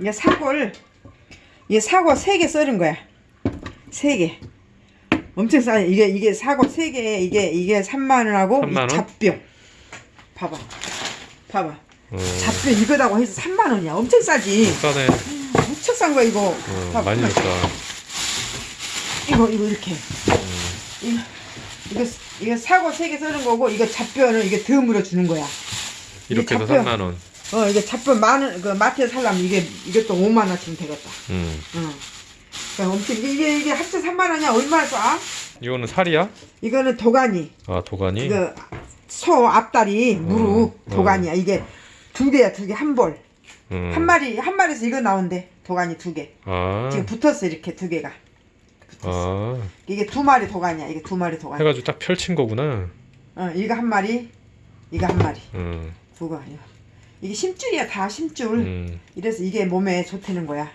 이게 사골 이게 사골 3개 썰은 거야 3개 엄청 싸 이게 이게 사골 3개 이게 이게 3만원하고 3만 원? 잡뼈 봐봐 봐봐 어, 잡뼈 이거다고 해서 3만원이야 엄청 싸지 싸네. 무척 싼 거야 이거 어, 봐봐. 많이 줬다. 이거 이거 이렇게 음. 이거 이거 이거 사고 세개 쓰는 거고 이거 잡뼈는 이게 덤으로 주는 거야. 이렇게 해서 잡뼈. 3만 원. 어 이게 잡뼈 많은 그 마트에서 살려면 이게 이것도 5만 원쯤 되겠다. 음. 응. 그러니까 엄청 이게 이게 합쳐 3만 원이야 얼마나 쏴? 이거는 살이야? 이거는 도가니. 아 도가니? 이거 소 앞다리 무릎 어. 도가니야. 이게 두 개야 두 개 한 벌. 음. 한 마리 한 마리에서 이거 나온대. 도가니 두 개. 아. 지금 붙었어 이렇게 두 개가. 붙었어. 아. 이게 두 마리 도가니야. 이게 두 마리 도가니. 해가지고 딱 펼친 거구나. 어 이거 한 마리. 이거 한 마리. 음. 그거 아니야. 이게 심줄이야 다 심줄. 음. 이래서 이게 몸에 좋다는 거야.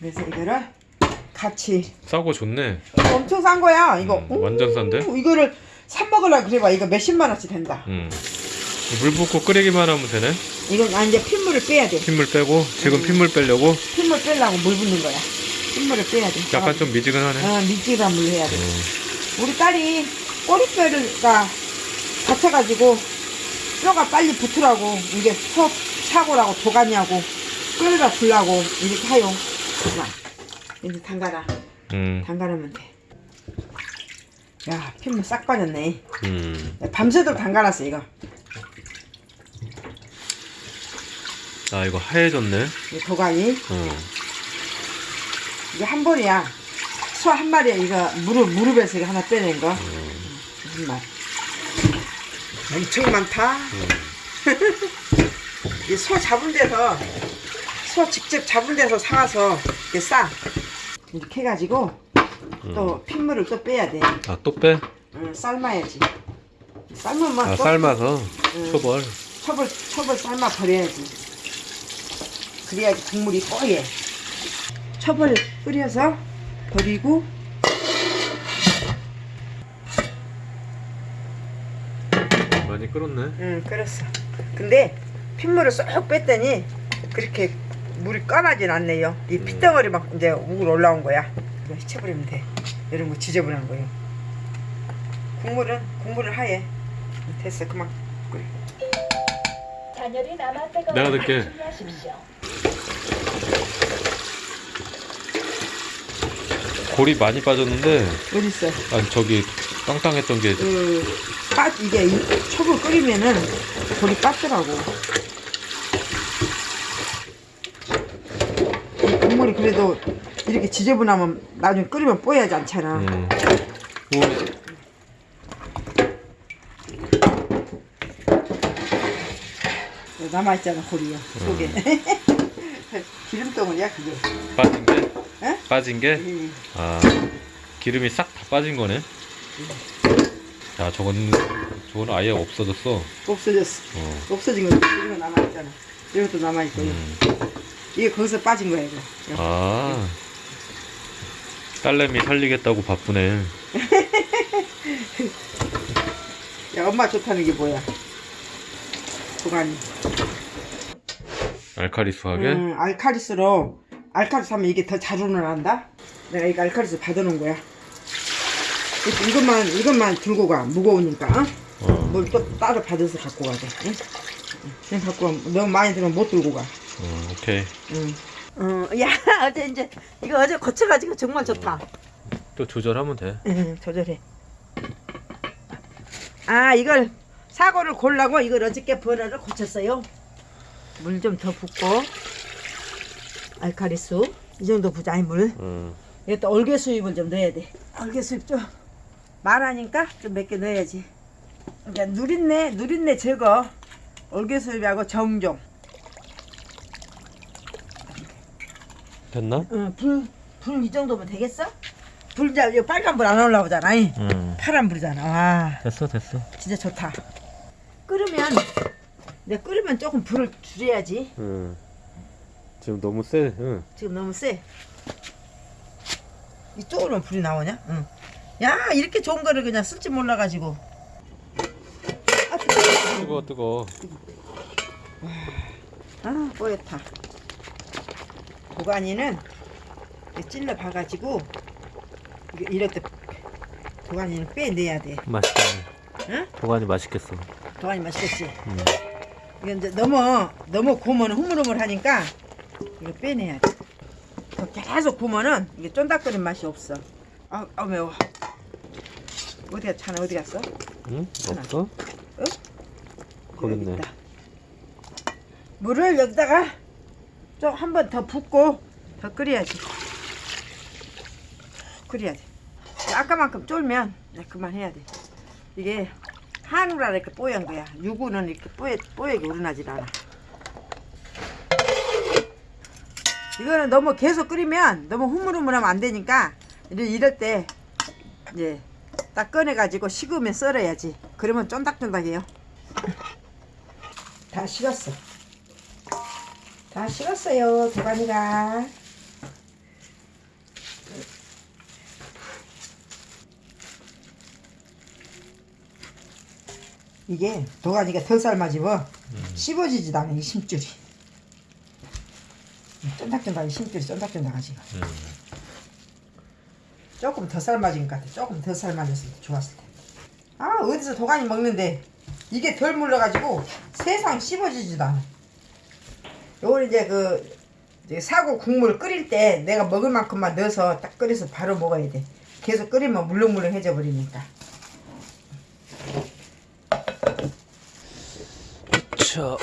그래서 이거를 같이 싸고 좋네. 엄청 싼 거야. 이거 음, 완전 싼데? 오, 이거를 사 먹으려 그래봐. 이거 몇십만 원치 된다. 음. 물 붓고 끓이기만 하면 되네. 이건 아 이제 핏물을 빼야 돼. 핏물 빼고 지금 음. 핏물 빼려고 핏물 빼려고 물 붓는 거야. 핏물을 빼야 돼. 약간 좀 미지근하네. 어, 미지근한 물 해야 돼. 음. 우리 딸이 꼬리뼈가 다쳐가지고 뼈가 빨리 붙으라고 이게 소 사고라고 도가니하고 끓여다 불라고 이렇게 하요. 자, 이제 담가라. 음. 담가놓으면 돼. 야, 핏물 싹 빠졌네. 음. 밤새도록 담가놨어, 이거. 아 이거 하얘졌네. 이 도가니. 어. 이게 한 벌이야. 소 한 마리에 이거 무릎, 무릎에서 이거 하나 빼낸 거. 음. 한 마리. 엄청 많다. 이 소 잡은 데서, 소 직접 잡은 데서 사와서 이렇게 싸. 이렇게 해가지고 또 핏물을 또 빼야 돼. 아 또 빼? 응, 삶아야지. 삶으면 아 또 삶아서 음. 초벌. 첩을 첩을 삶아 버려야지. 그래야지 국물이 뽀얘. 첩을 끓여서 버리고 많이 끓었네. 응 끓였어. 근데 핏물을 쏙 뺐더니 그렇게 물이 까나진 않네요. 이 음. 핏덩어리 막 이제 우글 올라온 거야. 이거 해쳐버리면 돼. 이런 거 지저분한 거요. 국물은 국물은 하얘. 됐어 그만 끓여. 내가. 준비하십시오. 골이 많이 빠졌는데 어디 있어? 아니 저기 땅땅했던 게 그, 빠, 이게 이 첩을 끓이면은 돌이 빠더라고. 이 국물이 그래도 이렇게 지저분하면 나중에 끓이면 뽀야지 않잖아. 음. 오, 남아있잖아, 고리야. 속에. 기름덩어리야, 그게. 빠진 게? 에? 빠진 게? 음. 아 기름이 싹 다 빠진 거네. 야 저건 저건 아예 없어졌어. 없어졌어. 어. 없어진 거, 이거 남아있잖아. 이것도 남아있고. 음. 이게 거기서 빠진 거야, 이거. 아 딸내미 살리겠다고 바쁘네. 야, 엄마 좋다는 게 뭐야? 도가니. 알카리수하게. 음, 알카리스로 알카리스 하면 이게 더 잘 우러난다. 내가 이거 알카리스 받아놓은 거야. 이것만 이것만 들고 가 무거우니까. 어? 어. 뭘또 따로 받아서 갖고 가자. 응? 그냥 갖고 가. 너무 많이 들면 못 들고 가. 어, 오케이. 응. 어, 야 어제 이제 이거 어제 거쳐가지고 정말 좋다. 또 조절하면 돼. 응, 조절해. 아 이걸 사고를 골라고 이걸 어저께 버너를 고쳤어요. 물 좀 더 붓고 알카리수 이 정도 부자 물. 어. 이것도 얼개 수잎을 좀 넣어야 돼. 얼개 수잎 좀 많으니까 좀 몇 개 넣어야지. 그러니까 누린내 누린내 제거. 얼개 수잎하고 정종. 됐나? 응, 불 불 이 정도면 되겠어? 불 이제 이거 빨간 불 안 올라오잖아. 이. 응. 파란 불이잖아. 와. 됐어 됐어. 진짜 좋다. 끓으면 이제 끓으면 조금 불을 줄여야지. 응. 지금 너무 세. 응. 지금 너무 세. 이쪽으로만 불이 나오냐? 응. 야 이렇게 좋은 거를 그냥 쓸줄 몰라가지고. 아 뜨거워. 뜨거 뜨거. 아 뽀얗다. 도가니는 찔러 봐가지고 이렇게 도가니는 빼내야 돼. 맛있겠네. 응? 도가니 맛있겠어. 도가니 맛있겠지? 음. 이게 이제 너무 너무 구우면 흐물흐물 하니까 이거 빼내야 돼. 더 계속 구우면은 이게 쫀득거린 맛이 없어. 아, 아 매워. 어디 갔 차나 어디 갔어? 응? 없어? 거기 있네. 있다. 물을 여기다가 좀 한 번 더 붓고 더 끓여야지. 끓여야 돼. 아까만큼 쫄면 그만해야 돼. 이게 한우라 이렇게 뽀얀 거야. 유구는 이렇게 뽀얗, 뽀얗게 우러나질 않아. 이거는 너무 계속 끓이면 너무 흐물흐물하면 안 되니까 이럴 때 이제 딱 꺼내가지고 식으면 썰어야지. 그러면 쫀득쫀득해요. 다 식었어. 다 식었어요, 도가니가. 이게 도가니가 덜 삶아지면 씹어지지도 않아, 이 심줄이. 쫀득쫀득하게 심줄이 쫀득쫀득하지. 음. 조금 더 삶아진 것 같아. 조금 더 삶아졌으면 좋았을 텐데. 아, 어디서 도가니 먹는데 이게 덜 물러가지고 세상 씹어지지도 않아. 요걸 이제 그 사고 국물 끓일 때 내가 먹을 만큼만 넣어서 딱 끓여서 바로 먹어야 돼. 계속 끓이면 물렁물렁해져 버리니까. 자,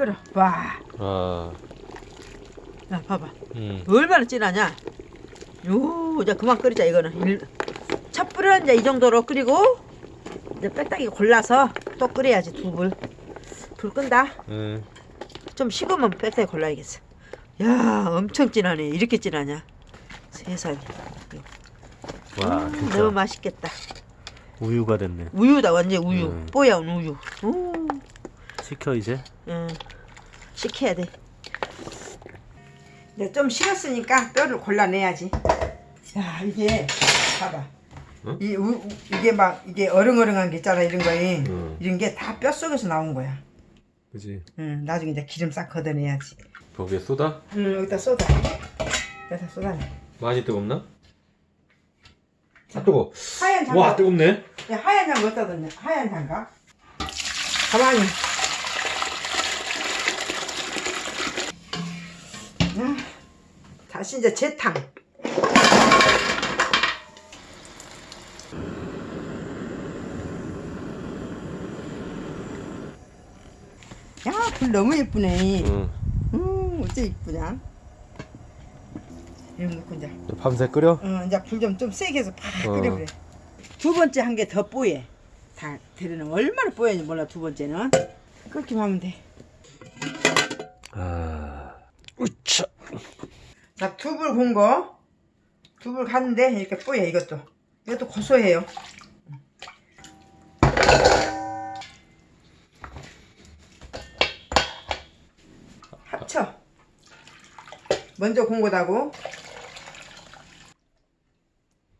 끓여 끓여. 와, 아, 야 봐봐. 음. 얼마나 진하냐? 요, 이제 그만 끓이자 이거는. 일- 첫 불은 이제 이 정도로 끓이고 이제 빼딱이 골라서 또 끓여야지 두 불. 불 끈다. 음. 좀 식으면 빼딱이 골라야겠어. 야, 엄청 진하네. 이렇게 진하냐? 세상에. 와, 음, 진짜 너무 맛있겠다. 우유가 됐네. 우유다 완전 우유. 음. 뽀얀 우유. 오, 시켜 이제. 응. 식혀야 돼. 이제 좀 식었으니까 뼈를 골라내야지. 야, 이게 봐봐. 응? 이 우, 우- 이게 막 이게 어릉어릉한 게 있잖아 이런 거에 응. 이런 게다 뼛속에서 나온 거야. 그지. 응, 나중에 이제 기름 싹 걷어내야지. 거기에 쏟아? 응, 여기다 쏟아. 여기다 쏟아내. 많이 뜨겁나? 아 뜨거. 하얀 장갑. 와 뜨겁네. 야, 하얀 장갑 어디다 뒀냐? 하얀 장갑. 가만히. 다시 이제 재탕. 야, 불 너무 예쁘네. 응. 음, 어째 이쁘냐? 이런 넣고 이제. 밤새 끓여? 어, 이제 불 좀 좀 세게 해서 팍 어. 끓여버려. 두 번째 한개더 뽀얘. 다 데려는 얼마나 뽀얘는지 몰라 두 번째는. 끓기만 하면 돼. 아, 우차. 자, 두불 군 거. 두불 갔는데 이렇게 뽀얘 이것도. 이것도 고소해요. 합쳐. 먼저 군 거다고.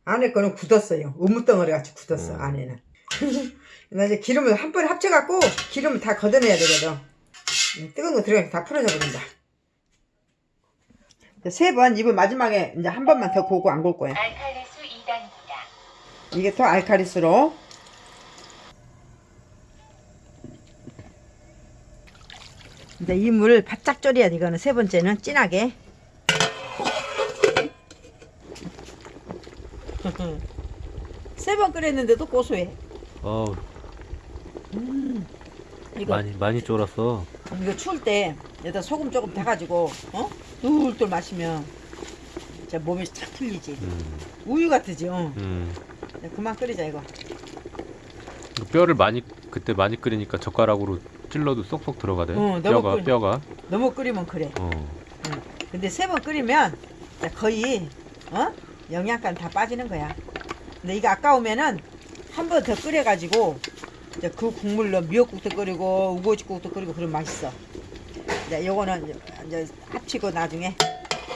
안에 거는 굳었어요. 우무덩어리 같이 굳었어, 음. 안에는. 나 이제 기름을 한 번에 합쳐갖고 기름을 다 걷어내야 되거든. 음, 뜨거운 거 들어가면 다 풀어져 버린다. 세 번, 이번 마지막에 이제 한 번만 더 고고 안굴 거야. 알칼리수 2단입니다. 이게 더 알카리스로. 이제 이 물을 바짝 졸여야 돼. 이거는 세 번째는 진하게. 세 번 끓였는데도 고소해. 어우, 이거 많이 많이 쫄았어. 이거 추울 때 여기다 소금 조금 타가지고 어 뚫뚫 마시면 진짜 몸이 착 풀리지. 음, 우유 같으지. 어. 음. 그만 끓이자 이거. 뼈를 많이 그때 많이 끓이니까 젓가락으로 찔러도 쏙쏙 들어가대. 어, 너무 뼈가 끓- 뼈가. 너무 끓이면 그래. 어. 응. 근데 세 번 끓이면 거의 어 영양간 다 빠지는 거야. 근데 이거 아까우면은 한 번 더 끓여가지고 이제 그 국물로 미역국도 끓이고 우거지국도 끓이고 그럼 맛있어. 이제 요거는 이제 합치고 나중에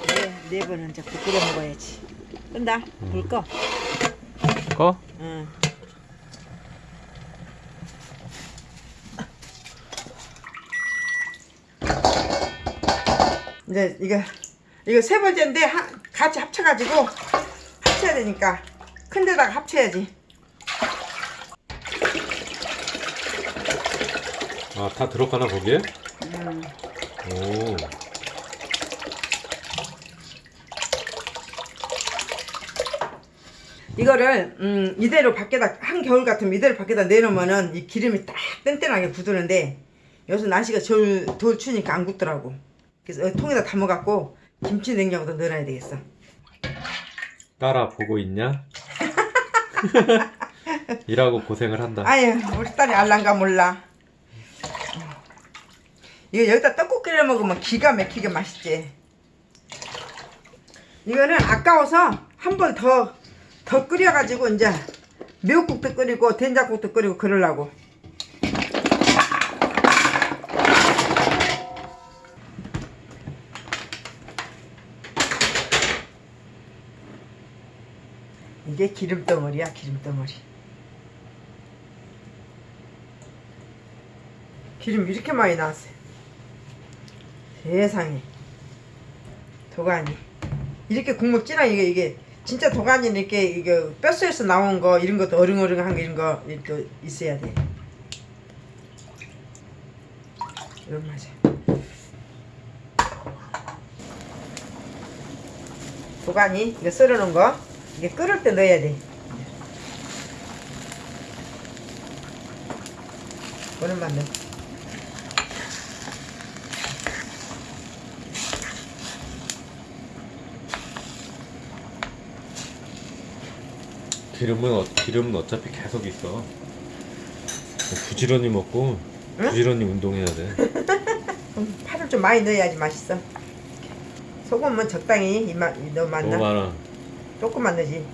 네, 네 번은 이제 끓여 먹어야지. 끈다. 음. 불 꺼. 꺼? 응. 이제 이거 이거 세 번째인데 하, 같이 합쳐가지고 합쳐야 되니까 큰 데다가 합쳐야지. 아 다 들어가나 거기에? 음. 오. 이거를 음, 이대로 밖에다 한겨울 같으면 이대로 밖에다 내놓으면은 이 기름이 딱 뗀뗀하게 굳는데 요새 날씨가 겨울 덜 추니까 안 굳더라고. 그래서 통에다 담아갖고 김치 냉장고도 넣어놔야 되겠어. 따라 보고 있냐? 일하고 고생을 한다. 아유 우리 딸이 알란가 몰라. 이거 여기다 떡국 끓여 먹으면 기가 막히게 맛있지. 이거는 아까워서 한번더더 끓여가지고 이제 미역국도 끓이고 된장국도 끓이고 그러려고. 이게 기름덩어리야 기름덩어리. 기름 이렇게 많이 나왔어요. 세상에. 도가니. 이렇게 국물 진한 이게 이게 진짜 도가니 이렇게 이게 뼛속에서 나온 거 이런 것도 어릉어릉한 거 이런 거 이렇게 있어야 돼. 이런 맛이야. 도가니 이거 썰어놓은 거 이게 끓을 때 넣어야 돼. 오랜만 넣어. 기름은 어, 기름은 어차피 계속 있어. 부지런히 먹고 응? 부지런히 운동해야 돼. 음, 파를 좀 많이 넣어야지 맛있어. 소금은 적당히 이만 너무 너무 많나? 많아. 조금만 넣지.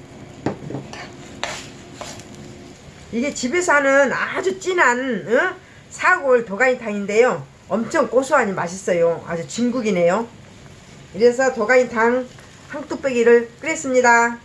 이게 집에서 하는 아주 진한 어? 사골 도가니탕인데요. 엄청 고소하니 맛있어요. 아주 진국이네요. 이래서 도가니탕 한 뚝배기를 끓였습니다.